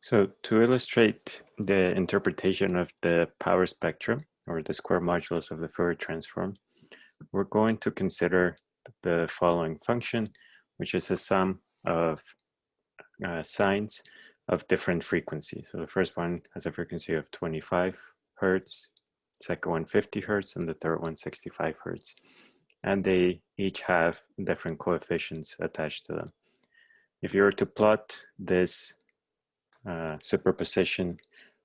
So to illustrate the interpretation of the power spectrum or the square modulus of the Fourier transform, we're going to consider the following function, which is a sum of uh, of different frequencies. So the first one has a frequency of 25 hertz, second one 50 hertz, and the third one 65 hertz. And they each have different coefficients attached to them. If you were to plot this uh, superposition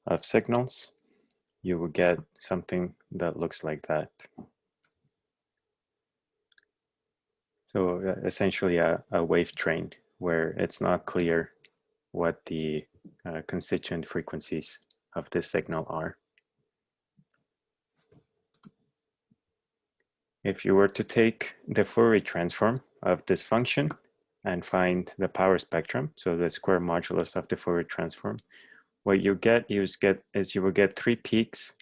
of signals, you will get something that looks like that. So uh, essentially a, a wave train where it's not clear what the uh, constituent frequencies of this signal are. If you were to take the Fourier transform of this function and find the power spectrum, so the square modulus of the Fourier transform, what you get is, get is you will get three peaks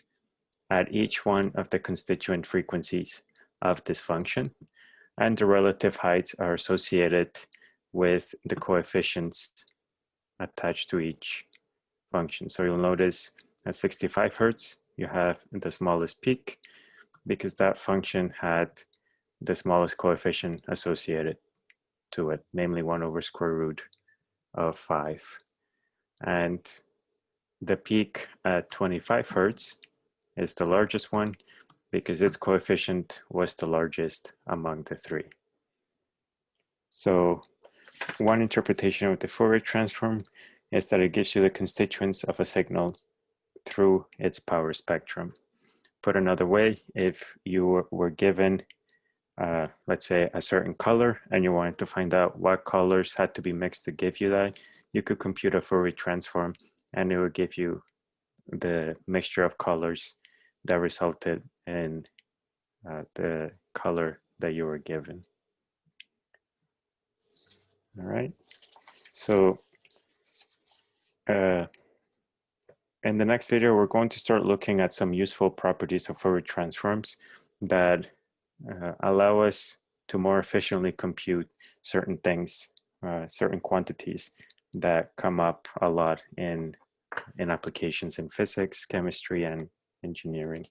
at each one of the constituent frequencies of this function, and the relative heights are associated with the coefficients attached to each function. So you'll notice at 65 hertz, you have the smallest peak because that function had the smallest coefficient associated to it, namely one over square root of five. And the peak at 25 hertz is the largest one because its coefficient was the largest among the three. So one interpretation of the Fourier transform is that it gives you the constituents of a signal through its power spectrum. Put another way, if you were given, uh, let's say, a certain color and you wanted to find out what colors had to be mixed to give you that, you could compute a Fourier transform and it would give you the mixture of colors that resulted in uh, the color that you were given. All right, so uh, in the next video, we're going to start looking at some useful properties of Fourier transforms that uh, allow us to more efficiently compute certain things, uh, certain quantities that come up a lot in, in applications in physics, chemistry, and engineering.